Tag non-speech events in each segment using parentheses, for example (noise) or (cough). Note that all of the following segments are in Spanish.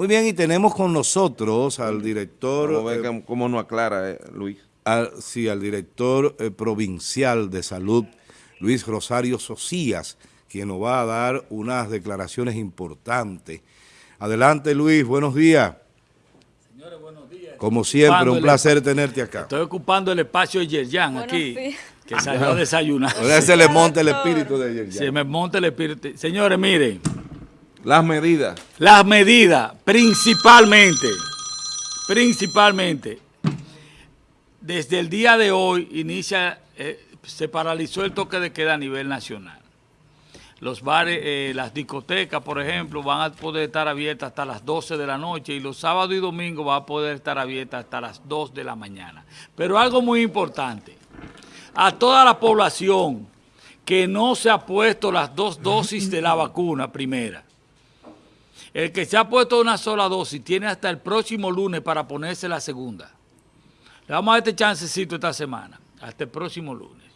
Muy bien, y tenemos con nosotros al director... Vamos a ver eh, cómo nos aclara, eh, Luis. Al, sí, al director eh, provincial de salud, Luis Rosario Socias, quien nos va a dar unas declaraciones importantes. Adelante, Luis, buenos días. Señores, buenos días. Como siempre, un placer tenerte acá. Estoy ocupando el espacio de Yerjan aquí, que salió a desayunar. (laughs) Ahora se le monta el espíritu de Yerjan. Se me monta el espíritu. Señores, miren. Las medidas. Las medidas, principalmente, principalmente, desde el día de hoy inicia, eh, se paralizó el toque de queda a nivel nacional. Los bares, eh, las discotecas, por ejemplo, van a poder estar abiertas hasta las 12 de la noche y los sábados y domingos van a poder estar abiertas hasta las 2 de la mañana. Pero algo muy importante, a toda la población que no se ha puesto las dos dosis de la vacuna primera, el que se ha puesto una sola dosis tiene hasta el próximo lunes para ponerse la segunda. Le vamos a este chancecito esta semana, hasta el próximo lunes.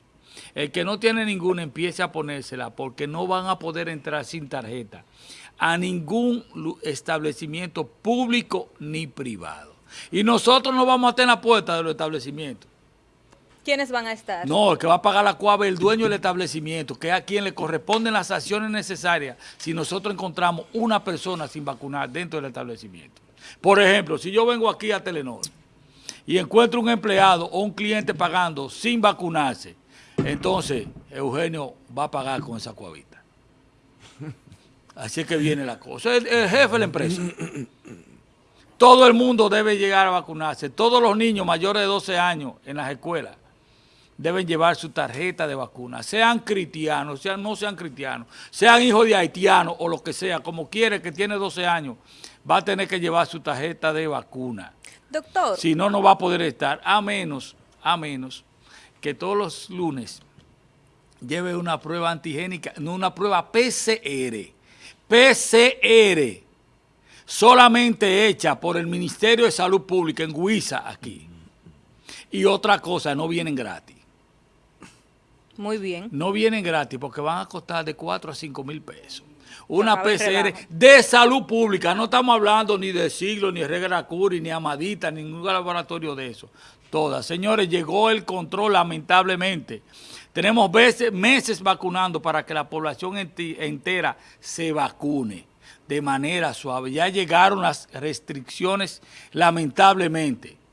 El que no tiene ninguna empiece a ponérsela porque no van a poder entrar sin tarjeta a ningún establecimiento público ni privado. Y nosotros no vamos a tener la puerta de los establecimientos. ¿Quiénes van a estar? No, el que va a pagar la cuava el dueño del establecimiento, que es a quien le corresponden las acciones necesarias si nosotros encontramos una persona sin vacunar dentro del establecimiento. Por ejemplo, si yo vengo aquí a Telenor y encuentro un empleado o un cliente pagando sin vacunarse, entonces Eugenio va a pagar con esa cuavita. Así es que viene la cosa. El, el jefe de la empresa. Todo el mundo debe llegar a vacunarse. Todos los niños mayores de 12 años en las escuelas deben llevar su tarjeta de vacuna, sean cristianos, sean no sean cristianos, sean hijos de haitianos o lo que sea, como quiere que tiene 12 años, va a tener que llevar su tarjeta de vacuna. Doctor. Si no, no va a poder estar, a menos, a menos que todos los lunes lleve una prueba antigénica, no una prueba PCR, PCR, solamente hecha por el Ministerio de Salud Pública en Huiza aquí. Y otra cosa, no vienen gratis. Muy bien. No vienen gratis porque van a costar de 4 a 5 mil pesos. Una PCR de salud pública. No estamos hablando ni de Siglo, ni de Regla Curi, ni Amadita, ni ningún laboratorio de eso. Todas. Señores, llegó el control lamentablemente. Tenemos veces, meses vacunando para que la población entera se vacune de manera suave. Ya llegaron las restricciones lamentablemente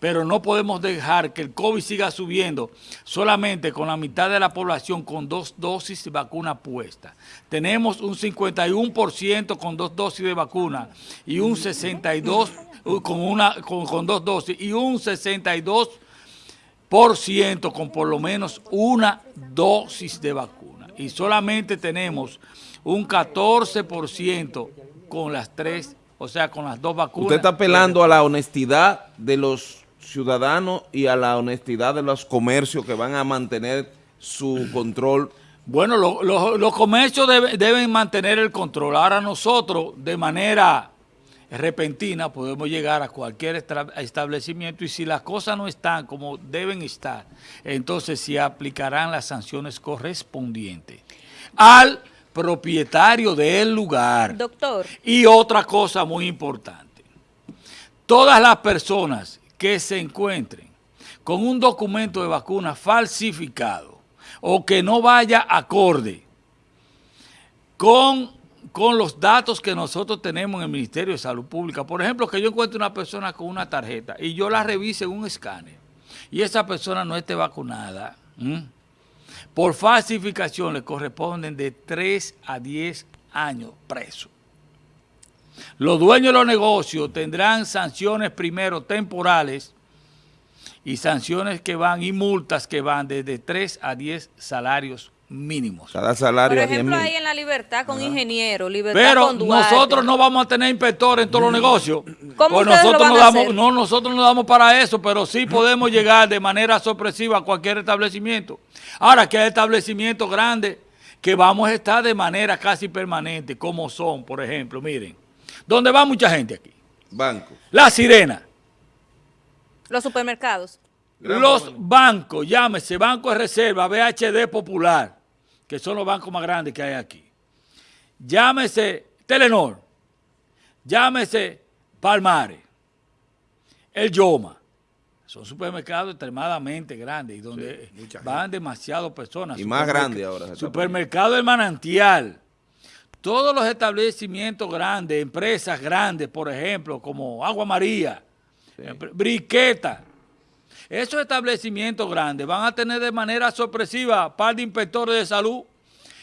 pero no podemos dejar que el COVID siga subiendo solamente con la mitad de la población con dos dosis de vacuna puesta. Tenemos un 51% con dos dosis de vacuna y un 62% con, una, con, dos dosis y un 62% con por lo menos una dosis de vacuna. Y solamente tenemos un 14% con las tres, o sea, con las dos vacunas. Usted está apelando a la honestidad de los ciudadanos y a la honestidad de los comercios que van a mantener su control? Bueno, los comercios deben mantener el control. Ahora nosotros, de manera repentina, podemos llegar a cualquier establecimiento y si las cosas no están como deben estar, entonces se aplicarán las sanciones correspondientes al propietario del lugar. Doctor. Y otra cosa muy importante, todas las personas que se encuentren con un documento de vacuna falsificado o que no vaya acorde con, con los datos que nosotros tenemos en el Ministerio de Salud Pública. Por ejemplo, que yo encuentre una persona con una tarjeta y yo la revise en un escáner y esa persona no esté vacunada, por falsificación le corresponden de 3 a 10 años preso. Los dueños de los negocios tendrán sanciones primero temporales y sanciones que van y multas que van desde 3 a 10 salarios mínimos. Cada salario Por ejemplo, ahí en la libertad con ingeniero, libertad Pero con nosotros no vamos a tener inspectores en todos los negocios. ¿Cómo pues nosotros lo van no a damos, hacer? no, nosotros no damos para eso, pero sí podemos llegar de manera sorpresiva a cualquier establecimiento. Ahora que hay establecimientos grandes que vamos a estar de manera casi permanente, como son, por ejemplo, miren, donde va mucha gente aquí. Banco. La Sirena. Los supermercados. Los bancos, llámese Banco de Reserva, BHD Popular, que son los bancos más grandes que hay aquí. Llámese Telenor. llámese Palmares, el Yoma. Son supermercados extremadamente grandes y donde mucha van demasiadas personas. Y más Supermerc- grande ahora Supermercado El Manantial. Todos los establecimientos grandes, empresas grandes, por ejemplo, como Agua María, Briqueta. Esos establecimientos grandes van a tener de manera sorpresiva par de inspectores de salud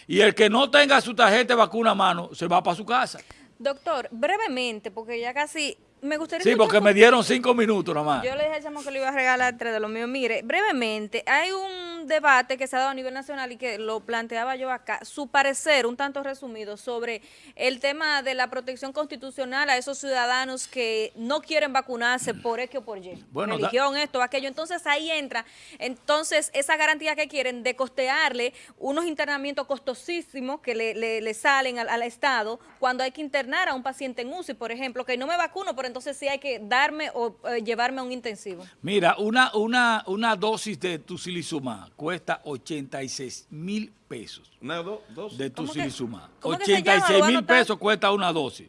y el que no tenga su tarjeta de vacuna a mano se va para su casa. Doctor, brevemente, porque ya casi me gustaría Sí, porque me dieron cinco minutos nomás. Yo le dije al chamo que le iba a regalar tres de los míos. Mire, brevemente, hay un debate que se ha dado a nivel nacional y que lo planteaba yo acá. Su parecer, un tanto resumido, sobre el tema de la protección constitucional a esos ciudadanos que no quieren vacunarse por X o por Y. Bueno, da- Religión, esto, aquello. Entonces ahí entra, entonces, esa garantía que quieren de costearle unos internamientos costosísimos que le, le- le salen al, al Estado cuando hay que internar a un paciente en UCI, por ejemplo, que no me vacuno, pero entonces sí hay que darme o eh, llevarme a un intensivo. Mira, una, una, una dosis de tusilizumab cuesta 86 mil pesos Una, dos, dos. de ¿Cómo que- tusilizumab. cómo que se llama? 86 Lo voy a mil pesos cuesta una dosis.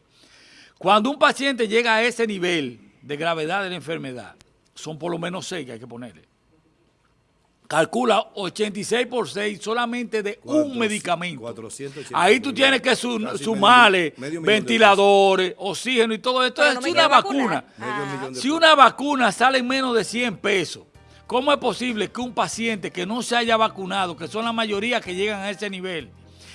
Cuando un paciente llega a ese nivel de gravedad de la enfermedad, son por lo menos 6 que hay que ponerle. Calcula 86 por 6 solamente de un Cuatro- medicamento. 480 Ahí tú tienes que sumarle ventiladores, oxígeno y todo esto. Pero Es no una vacuna. Medio Ah. Si una vacuna sale en menos de 100 pesos, ¿cómo es posible que un paciente que no se haya vacunado, que son la mayoría que llegan a ese nivel,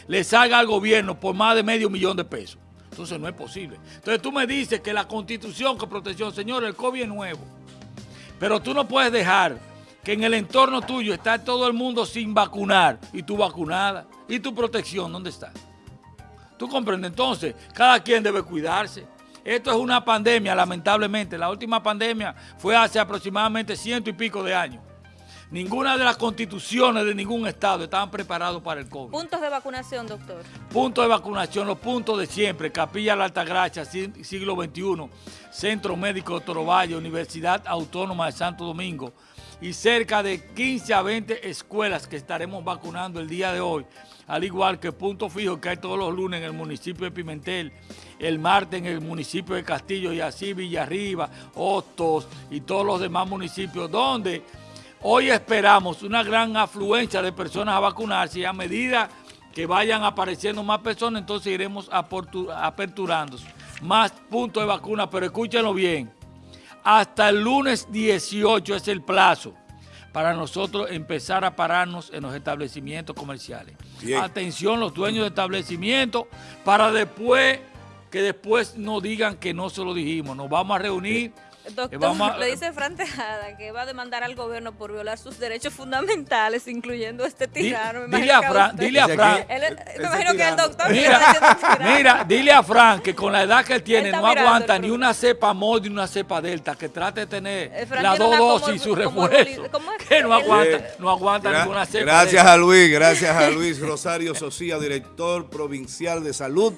le salga al gobierno por más de medio millón de pesos? Entonces no es posible. Entonces tú me dices que la constitución, que protección, señor, el COVID es nuevo. Pero tú no puedes dejar que en el entorno tuyo está todo el mundo sin vacunar y tú vacunada. ¿Y tu protección dónde está? ¿Tú comprendes? Entonces, cada quien debe cuidarse. Esto es una pandemia, lamentablemente. La última pandemia fue hace aproximadamente ciento y pico de años. Ninguna de las constituciones de ningún estado estaban preparados para el COVID. Puntos de vacunación, doctor. Puntos de vacunación, los puntos de siempre, Capilla La Altagracia, si- siglo XXI, Centro Médico de Torovalle, Universidad Autónoma de Santo Domingo y cerca de 15 a 20 escuelas que estaremos vacunando el día de hoy, al igual que punto fijo que hay todos los lunes en el municipio de Pimentel, el martes en el municipio de Castillo y así Villarriba, Hostos y todos los demás municipios donde hoy esperamos una gran afluencia de personas a vacunarse y a medida que vayan apareciendo más personas, entonces iremos aperturando. Más puntos de vacuna, pero escúchenlo bien, hasta el lunes 18 es el plazo para nosotros empezar a pararnos en los establecimientos comerciales. Bien. Atención los dueños de establecimientos para después que después no digan que no se lo dijimos. Nos vamos a reunir. Doctor, vamos a- le dice Fran Tejada que va a demandar al gobierno por violar sus derechos fundamentales, incluyendo este tirano. dile a Fran, dile a Fran. Él- me imagino que el tirano. doctor Mira, tirano. (laughs) mira, dile a Frank que con la edad que él tiene Él no aguanta ni una cepa mod ni una cepa delta, que trate de tener Eh, las dos como dosis y su como refuerzo, ¿cómo es? que no aguanta, Bien. no aguanta Gra- ninguna cepa Gracias delta. a Luis, gracias a Luis Rosario Socía, director provincial de salud,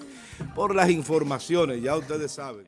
por las informaciones, ya ustedes saben.